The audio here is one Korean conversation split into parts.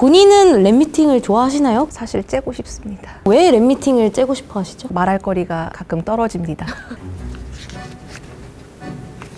본인은 랩미팅을 좋아하시나요? 사실 째고 싶습니다. 왜 랩미팅을 째고 싶어 하시죠? 말할 거리가 가끔 떨어집니다.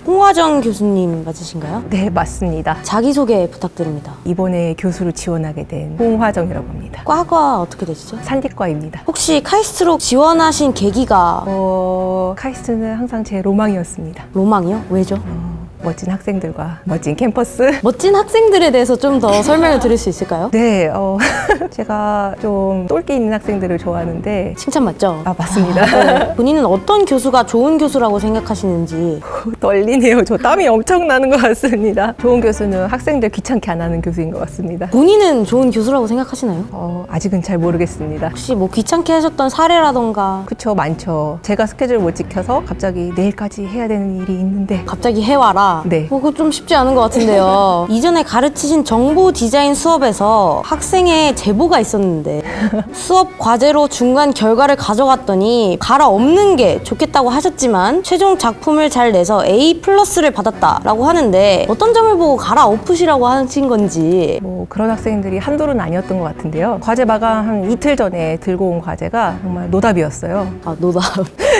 홍화정 교수님 맞으신가요? 네, 맞습니다. 자기소개 부탁드립니다. 이번에 교수로 지원하게 된 홍화정이라고 합니다. 과가 어떻게 되시죠? 산디과입니다. 혹시 카이스트로 지원하신 계기가 어, 카이스트는 항상 제 로망이었습니다. 로망이요? 왜죠? 어, 멋진 학생들과 멋진 캠퍼스. 멋진 학생들에 대해서 좀 더 설명을 드릴 수 있을까요? 네, 어, 제가 좀 똘끼 있는 학생들을 좋아하는데 칭찬 맞죠? 아, 맞습니다. 네. 본인은 어떤 교수가 좋은 교수라고 생각하시는지 떨리네요. 저 땀이 엄청 나는 것 같습니다. 좋은 교수는 학생들 귀찮게 안 하는 교수인 것 같습니다. 본인은 좋은 교수라고 생각하시나요? 어, 아직은 잘 모르겠습니다. 혹시 뭐 귀찮게 하셨던 사례라던가 그쵸, 많죠. 제가 스케줄 못 지켜서 갑자기 내일까지 해야 되는 일이 있는데 갑자기 해와라. 네. 뭐 그거 좀 쉽지 않은 것 같은데요. 이전에 가르치신 정보 디자인 수업에서 학생의 제보가 있었는데 수업 과제로 중간 결과를 가져갔더니 갈아엎는 게 좋겠다고 하셨지만 최종 작품을 잘 내서 A 플러스를 받았다라고 하는데 어떤 점을 보고 갈아엎으시라고 하신 건지 뭐 그런 학생들이 한둘은 아니었던 것 같은데요. 과제 마감 한 이틀 전에 들고 온 과제가 정말 노답이었어요. 아 노답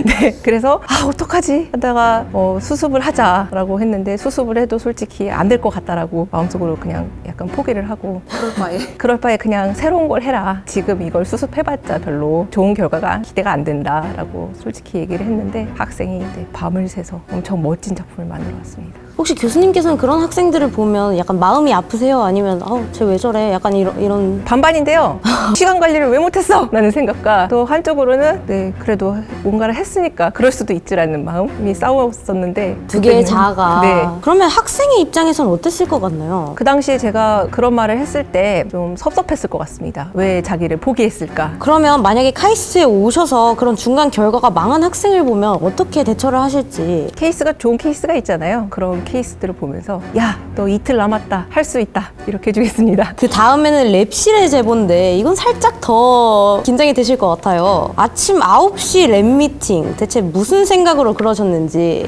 네, 그래서 아 어떡하지 하다가 어, 수습을 하자라고 했는데 수습을 해도 솔직히 안 될 것 같다라고 마음속으로 그냥 약간 포기를 하고 그럴 바에 그럴 바에 그냥 새로운 걸 해라. 지금 이걸 수습해봤자 별로 좋은 결과가 기대가 안 된다라고 솔직히 얘기를 했는데 학생이 이제 밤을 새서 엄청 멋진 작품을 만들어 왔습니다. 혹시 교수님께서는 그런 학생들을 보면 약간 마음이 아프세요? 아니면 어 쟤 왜 저래? 약간 이런 이런 반반인데요. 시간 관리를 왜 못했어? 라는 생각과 또 한쪽으로는 네 그래도 뭔가를 했으니까 그럴 수도 있지라는 마음이 싸웠었는데 두 개의 자아가 네. 그러면 학생의 입장에선 어땠을 것 같나요? 그 당시에 제가 그런 말을 했을 때 좀 섭섭했을 것 같습니다. 왜 자기를 포기했을까? 그러면 만약에 카이스트에 오셔서 그런 중간 결과가 망한 학생을 보면 어떻게 대처를 하실지 케이스가 좋은 케이스가 있잖아요. 그런 케이스들을 보면서 야, 너 이틀 남았다. 할 수 있다. 이렇게 해주겠습니다. 그 다음에는 lab실의 제보인데 이건 살짝 더 긴장이 되실 것 같아요 아침 9시 lab 미팅 대체 무슨 생각으로 그러셨는지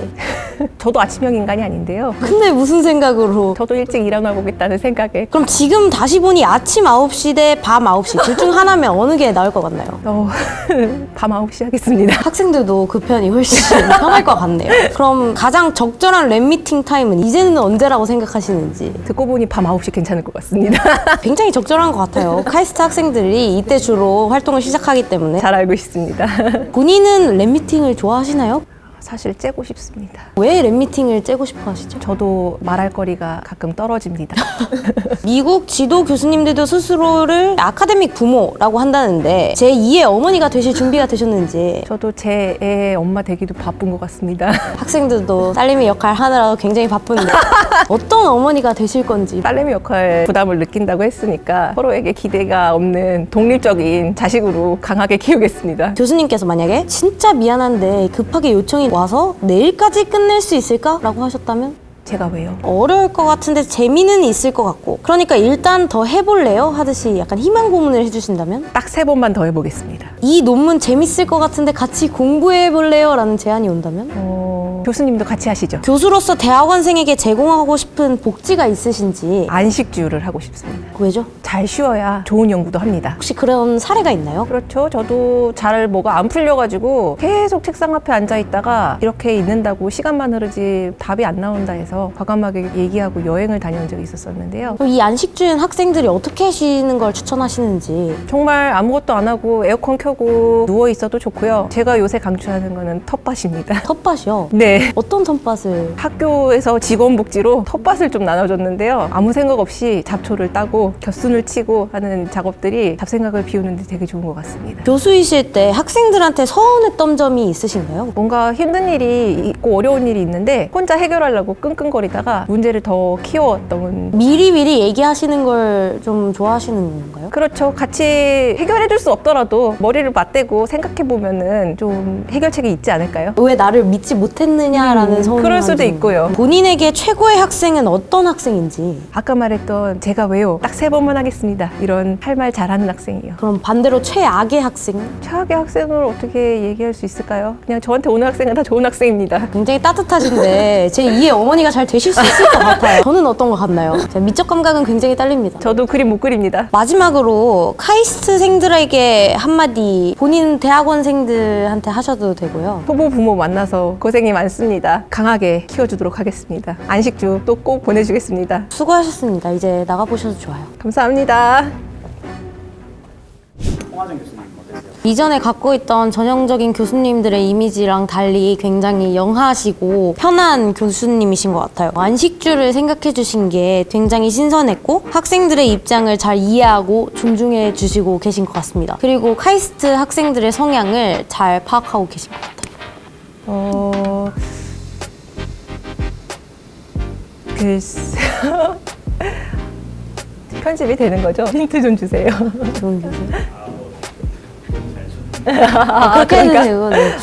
저도 아침형 인간이 아닌데요. 근데 무슨 생각으로 저도 일찍 일어나 보겠다는 생각에 그럼 지금 다시 보니 아침 9시 대 밤 9시 둘 중 하나면 어느 게 나을 것 같나요? 어, 밤 9시 하겠습니다. 학생들도 그 편이 훨씬 편할 것 같네요. 그럼 가장 적절한 lab 미팅 타임은 이제는 언제라고 생각하시는지 듣고 보니 밤 9시 괜찮을 것 같습니다. 굉장히 적절한 것 같아요. 카이스트 학생들이 이때 주로 활동을 시작하기 때문에 잘 알고 있습니다. 본인은 lab 미팅을 좋아하시나요? 사실 째고 싶습니다. 왜 lab 미팅을 째고 싶어 하시죠? 저도 말할 거리가 가끔 떨어집니다. 미국 지도 교수님들도 스스로를 academic 부모라고 한다는데 제 2의 어머니가 되실 준비가 되셨는지 저도 제 애 엄마 되기도 바쁜 것 같습니다. 학생들도 딸내미 역할 하느라 굉장히 바쁜데 어떤 어머니가 되실 건지 딸내미 역할 부담을 느낀다고 했으니까 서로에게 기대가 없는 독립적인 자식으로 강하게 키우겠습니다. 교수님께서 만약에 진짜 미안한데 급하게 요청이 와서 내일까지 끝낼 수 있을까? 라고 하셨다면 제가 왜요? 어려울 것 같은데 재미는 있을 것 같고 그러니까 일단 더 해볼래요? 하듯이 약간 희망 고문을 해주신다면 딱 세 번만 더 해보겠습니다. 이 논문 재밌을 것 같은데 같이 공부해볼래요? 라는 제안이 온다면 어, 교수님도 같이 하시죠. 교수로서 대학원생에게 제공하고 싶은 복지가 있으신지 안식주를 하고 싶습니다. 왜죠? 잘 쉬어야 좋은 연구도 합니다. 혹시 그런 사례가 있나요? 그렇죠. 저도 잘 뭐가 안 풀려가지고 계속 책상 앞에 앉아 있다가 이렇게 있는다고 시간만 흐르지 답이 안 나온다 해서 과감하게 얘기하고 여행을 다녀온 적이 있었었는데요. 이 안식주인 학생들이 어떻게 쉬는 걸 추천하시는지 정말 아무것도 안 하고 에어컨 켜고 누워 있어도 좋고요. 제가 요새 강추하는 거는 텃밭입니다. 텃밭이요? 네. 어떤 텃밭을 학교에서 직원복지로 텃밭을 좀 나눠줬는데요. 아무 생각 없이 잡초를 따고 곁순을 치고 하는 작업들이 잡생각을 비우는 데 되게 좋은 것 같습니다. 교수이실 때 학생들한테 서운했던 점이 있으신가요? 뭔가 힘든 일이 있고 어려운 일이 있는데 혼자 해결하려고 끙끙거리다가 문제를 더 키워왔던 미리미리 얘기하시는 걸 좀 좋아하시는 건가요? 그렇죠. 같이 해결해 줄 수 없더라도 머리를 맞대고 생각해 보면 은 좀 해결책이 있지 않을까요? 왜 나를 믿지 못했는 지 않느냐라는 음, 소문이 그럴 수도 좀- 있고요. 본인에게 최고의 학생은 어떤 학생인지 아까 말했던 제가 왜요? 딱 세 번만 하겠습니다. 이런 할 말 잘하는 학생이요. 그럼 반대로 최악의 학생은 최악의 학생을 어떻게 얘기할 수 있을까요? 그냥 저한테 오는 학생은 다 좋은 학생입니다. 굉장히 따뜻하신데 제 2의 어머니가 잘 되실 수 있을 것 같아요. 저는 어떤 것 같나요? 제 미적 감각은 굉장히 딸립니다. 저도 그림 못 그립니다. 마지막으로 카이스트생들에게 한마디 본인 대학원생들한테 하셔도 되고요. 후보 부모 만나서 고생이 많습니다. 강하게 키워주도록 하겠습니다. 안식주 또 꼭 보내주겠습니다. 수고하셨습니다. 이제 나가보셔도 좋아요. 감사합니다. 홍화정 교수님 어떠세요? 이전에 갖고 있던 전형적인 교수님들의 이미지랑 달리 굉장히 영하시고 편한 교수님이신 것 같아요. 안식주를 생각해 주신 게 굉장히 신선했고 학생들의 입장을 잘 이해하고 존중해 주시고 계신 것 같습니다. 그리고 카이스트 학생들의 성향을 잘 파악하고 계신 것 같아요. 어... 글쎄... 편집이 되는 거죠? 힌트 좀 주세요. 좋은 교수. 아, 그렇게 해도 되고. 네.